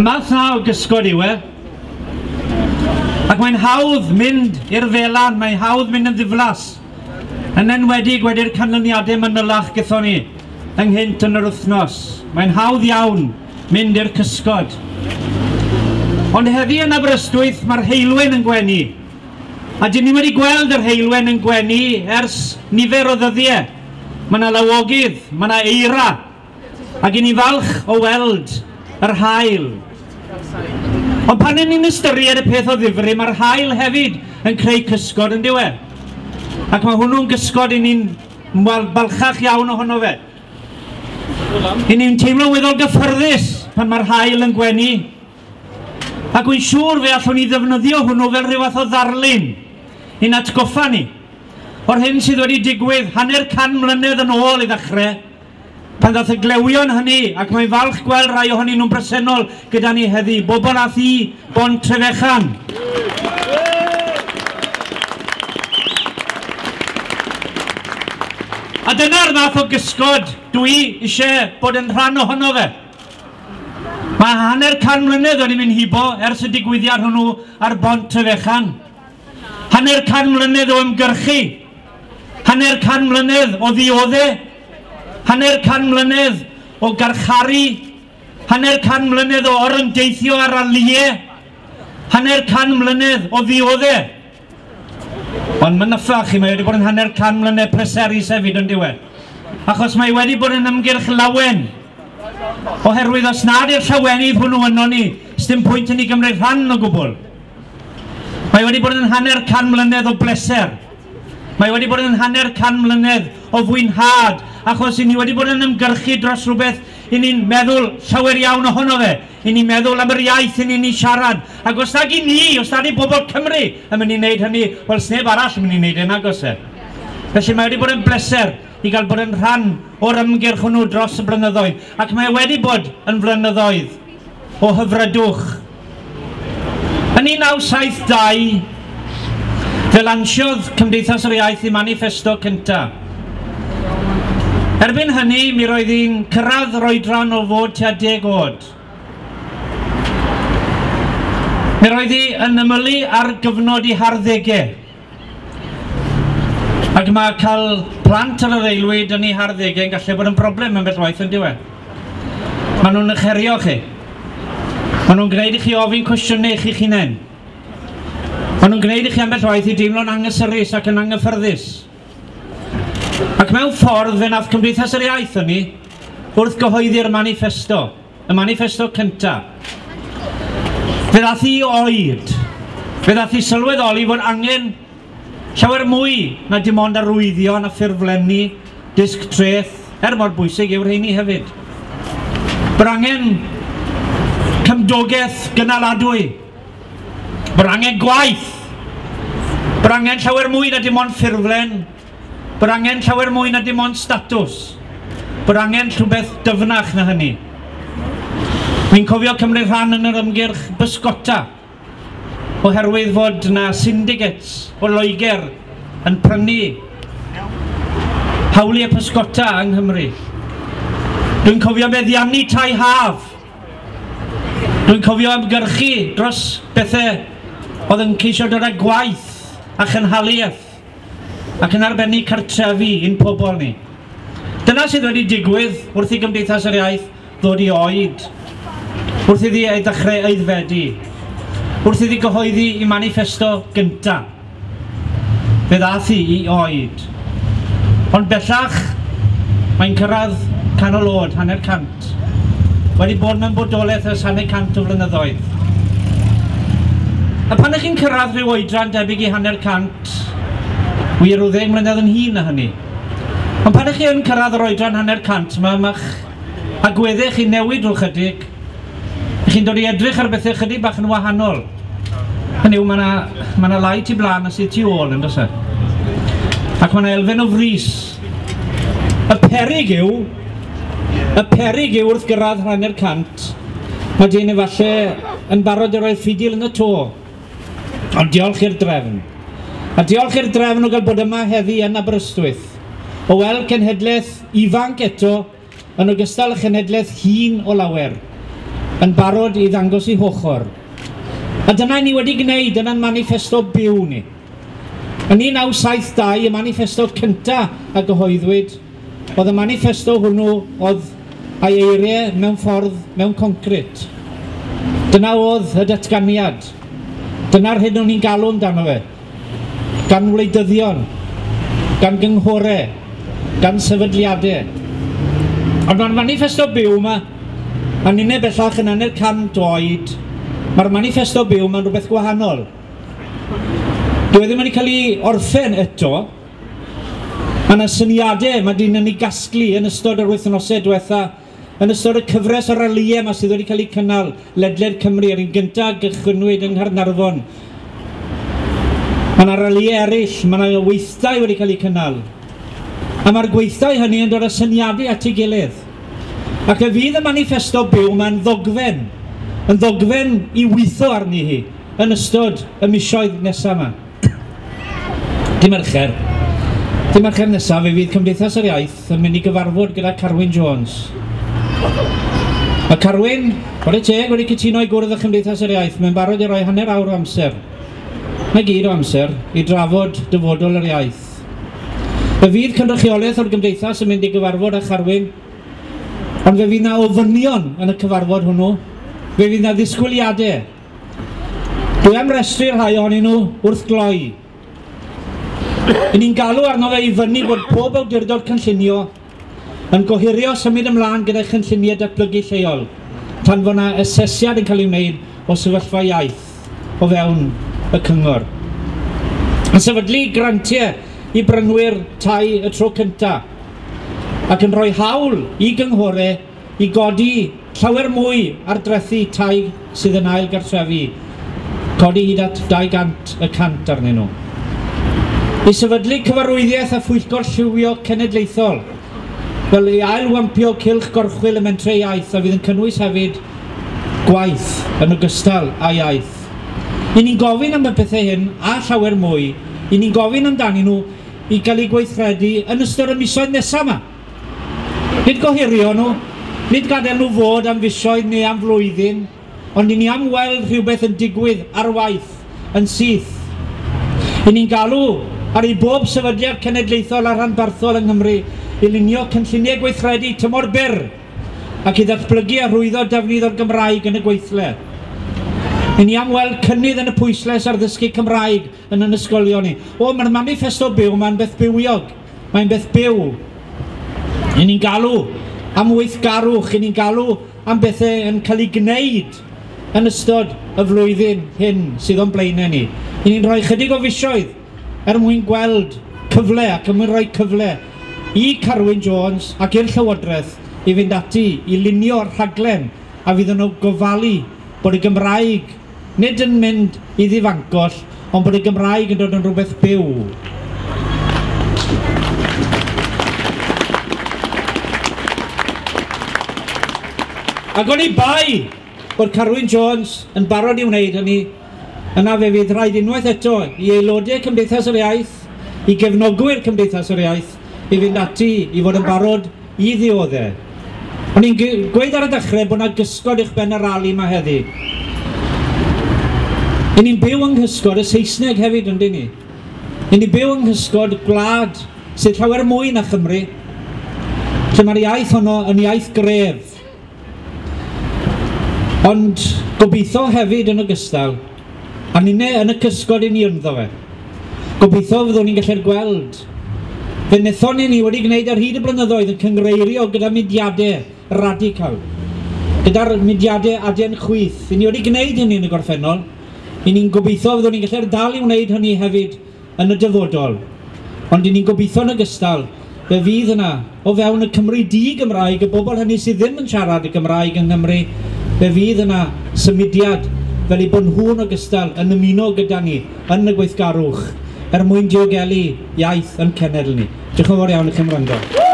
Cymath na o gysgod yw e. Ac mae'n hawdd mynd i'r felan, mae'n hawdd mynd yn ddiflas. Yn enwedig wedi'r canlyniadau manylach gython ni ynghynt yn yr wythnos. Mae'n hawdd iawn mynd i'r cysgod. Ond heddi yn Aberystwyth mae'r heilwen yn gwenu. A dyn ni wedi gweld yr heilwen yn gwenu ers nifer o ddyddiau. Mae yna lawogydd, mae yna eira. Ac i ni falch o weld yr hael Ond pan ni'n ystyried y peth o ddifri, mae'r hael hefyd yn creu cysgod yn diwedd. Ac mae hwnnw'n gysgod i ni'n balchach iawn ohono fe. I ni'n teimlo weddol gyffyrddus pan mae'r hael yn gwenu. Ac wy'n siŵr fe allwn ni ddefnyddio hwnnw fel rhyw fath o ddarlun i'n atgoffa ni o'r hyn sydd wedi digwydd hanner can mlynedd yn ôl i ddechrau pan ddath y glewion hynny, ac mae'n falch gweld rhai ohonyn nhw'n bresennol gyda ni heddi, bobl a thi, bon trefechan. A dyna'r math o gysgod dwi eisiau bod yn rhan ohono fe. Mae hanner can mlynedd o'n i'n mynd hibo ers y digwyddiad hwnnw ar bont trefechan. Hanner can mlynedd o ymgyrchu. Hanner can mlynedd o ddioddau hanner can mlynedd o garcharu, hanner can mlynedd o orymdeithio ar aliau, hanner can mlynedd o ddioddau. Ond mae'n nyffa chi, mae wedi bod yn hanner can mlynedd preserus hefyd yn diwedd. Achos mae wedi bod yn ymgyrch lawen. Oherwydd os nad i'r llawenydd hwnnw yno ni, sdim pwynt yn ei gymryd rhan o gwbl. Mae wedi bod yn hanner can mlynedd o bleser. Mae wedi bod yn hanner can mlynedd o fwynhad achos i ni wedi bod yn ymgyrchu dros rhywbeth i ni'n meddwl llawer iawn ohono fe. I ni'n meddwl am yr iaith i ni'n ni siarad. Ac os nag i ni, os nag i bobl Cymru yn mynd i wneud hynny, wel sneb arall yn mynd i wneud hynny agos e. Felly mae wedi bod yn bleser i gael bod yn rhan o'r ymgyrch hwnnw dros y blynyddoedd. Ac mae wedi bod yn flynyddoedd o hyfrydwch. Yn 1972, fe lansiodd Cymdeithas yr Iaith i manifesto cyntaf Erbyn hynny, mi roedd hi'n cyrraedd yr oedran o fod tua deg oed. Mi roedd hi yn ymylu ar gyfnod i harddegau. Ac mae cael plant ar yr eilwyd yn ei harddegau yn gallu bod yn broblem yn beth waith yn diwedd. Maen nhw'n ycherio chi. Maen nhw'n gwneud i chi ofyn cwestiynau chi chi'ch hunain. Maen nhw'n gwneud i chi ambell waith i deimlo'n angysurus ac yn anghyffyrddus. Ac mewn ffordd fe nath Cymdeithas yr Iaith yn ni wrth gyhoeddi'r manifesto, y manifesto cyntaf. Fe ddath i oed, fe ddath i sylweddoli fod angen llawer mwy na dim ond arwyddion a ffurflenni, disg treth, er mor bwysig yw'r heini hefyd. Bod angen cymdogaeth gynaladwy, bod angen gwaith, bod angen llawer mwy na dim ond ffurflen, Bydd angen llawer mwy na dim ond statws. Bydd angen rhywbeth dyfnach na hynny. Mi'n cofio cymryd rhan yn yr ymgyrch bysgota oherwydd fod yna syndicates o Loegr yn prynu hawliau pysgota yng Nghymru. Dwi'n cofio meddiannu tai haf. Dwi'n cofio ymgyrchu dros bethau oedd yn ceisio dod â gwaith a chynhaliaeth ac yn arbennig cartrefi un pobl ni. Dyna sydd wedi digwydd wrth i Gymdeithas yr Iaith ddod i oed, wrth iddi ei ddechrau eiddfedu, wrth iddi gyhoeddi i manifesto gynta. Fe ddath i i oed. Ond bellach, mae'n cyrraedd canol oed, hanner cant. Wedi bod mewn bodolaeth ers hanner cant o flynyddoedd. A pan ych chi'n cyrraedd rhyw oedran debyg i hanner cant, wir o ddeg mlynedd yn hun na hynny. Ond pan ych chi yn cyrraedd yr oedran hanner cant yma, mae'ch agweddau chi newid o chydig, chi'n dod i edrych ar bethau chydig bach yn wahanol. Hynny yw, mae yna ma, lai tu blaen a sydd tu ôl yn dysau. Ac mae yna elfen o fris. Y perig yw, y perig yw wrth gyrraedd hanner cant, mae dyn efallai yn barod i roi ffidil yn y to. Ond diolch i'r drefn. A diolch i'r drefn o gael bod yma heddi yn Aberystwyth. O weld cenhedlaeth ifanc eto yn ogystal â chenhedlaeth hun o lawer, yn barod i ddangos i hochor. A dyna ni wedi gwneud yn manifesto byw ni. Yn 1972, y manifesto cyntaf a gyhoeddwyd, oedd y manifesto hwnnw oedd a'i eiriau mewn ffordd mewn concret. Dyna oedd y datganiad. Dyna'r hyn o'n i'n galw amdano fe gan wleidyddion, gan gynghorau, gan sefydliadau. Ond mae'r manifesto byw yma, a ninnau bellach yn anner cant oed, mae'r manifesto byw yma'n rhywbeth gwahanol. Dwi e ddim wedi cael ei orffen eto, Mae yna syniadau mae dyn yn ei gasglu yn ystod yr wythnosau diwetha, yn ystod y cyfres o'r aliau yma sydd wedi cael ei cynnal ledled Cymru ar un gyntaf gychwynwyd yng Ngharnarfon Mae yna rali eraill, mae'na weithdau wedi cael eu cynnal. A mae'r gweithdau hynny yn dod â syniadau at ei gilydd. Ac y fydd y manifesto byw mae'n ddogfen, yn ddogfen i weithio arni hi yn ystod y misoedd nesaf yma. Dim ercher. Dim ercher nesaf fe fydd Cymdeithas yr Iaith yn mynd i gyfarfod gyda Carwyn Jones. A Carwyn, bod y teg wedi cytuno i gwrdd y Chymdeithas yr Iaith, mae'n barod i roi hanner awr o amser. Mae gyd o amser i drafod dyfodol yr iaith. Fe fydd cynrychiolaeth o'r gymdeithas yn mynd i gyfarfod a charwyn, ond fe fydd na ofynion yn y cyfarfod hwnnw, fe fydd na ddisgwyliadau. Dwi am restru rhai ohonyn nhw wrth gloi. Yn ni'n galw arno fe i fyny bod pob awdurdod cynllunio yn gohirio symud ymlaen gyda chynlluniau datblygu lleol, tan fod yna asesiad yn cael ei wneud o sefyllfa iaith o fewn y cyngor. Yn sefydlu grantiau i brynwyr tai y tro cyntaf ac yn rhoi hawl i gynghorau i godi llawer mwy ar drethu tai sydd yn ail gartrefi, codi hyd at 200 y cant arnyn nhw. I sefydlu cyfarwyddiaeth a phwyllgor lliwio cenedlaethol, fel i ailwampio cilch gorchwil y mentre iaith a fydd yn cynnwys hefyd gwaith yn ogystal â iaith Ry'n ni'n gofyn am y pethau hyn a llawer mwy, ry'n ni'n gofyn amdanyn nhw i gael eu gweithredu yn ystod y misoedd nesaf yma. Nid gohirio nhw, nid gadael nhw fod am fisoedd neu am flwyddyn, ond ry'n ni am weld rhywbeth yn digwydd ar waith, yn syth. Ry'n ni'n galw ar ei bob sefydliad cenedlaethol a rhanbarthol yng Nghymru i lunio cynlluniau gweithredu tymor byr ac i ddatblygu a rwyddo defnydd o'r Gymraeg yn y gweithle. I ni am weld cynnydd yn y pwysles ar ddysgu Cymraeg yn yn ysgolion ni. O, mae'r manifesto byw, mae'n beth bywiog. Mae'n beth byw. I ni'n galw am weithgarwch, i ni'n galw am bethau yn cael ei gwneud yn ystod y flwyddyn hyn sydd o'n blaenau ni. I ni'n rhoi chydig o fisioedd er mwyn gweld cyfle ac er mwyn rhoi cyfle i Carwyn Jones ac i'r Llywodraeth i fynd ati i lunio'r rhaglen a fydd nhw gofalu bod y Gymraeg nid yn mynd i ddifancos, ond bod y Gymraeg yn dod yn rhywbeth byw. Ac o'n i bai bod Carwyn Jones yn barod i wneud hynny, yna fe fydd rhaid unwaith eto i aelodau Cymdeithas yr Iaith, i gefnogwyr Cymdeithas yr Iaith, i fynd ati i fod yn barod i ddioddau. O'n i'n gweud ar y dechrau bod yna gysgod i'ch ben y rali yma heddi. Yn ni'n byw yng nghysgod y Saesneg hefyd, ynddi ni? Yn ni'n byw yng nghysgod gwlad sydd llawer mwy na Chymru. Lle mae'r iaith honno yn iaith gref. Ond gobeithio hefyd yn ogystal, a ni'n yn y cysgod i ni ynddo fe. Gobeithio fyddwn ni'n gallu'r gweld. Fe wnaethon ni ni wedi gwneud ar hyd y blynyddoedd yn cyngreirio gyda mudiadau radical. Gyda'r mudiadau adian chwyth, I ni wedi gwneud hynny yn y gorffennol. I ni'n gobeithio fyddwn ni'n gallu dal i wneud hynny hefyd yn y dyfodol. Ond i ni'n gobeithio yn ogystal fe fydd yna o fewn y Cymru di Gymraeg, y bobl hynny sydd ddim yn siarad y Gymraeg yng Nghymru, fe fydd yna symudiad fel eu bod nhw'n ogystal yn ymuno gyda ni yn y gweithgarwch er mwyn diogelu iaith yn cenedl ni. Diolch yn fawr iawn i chi'n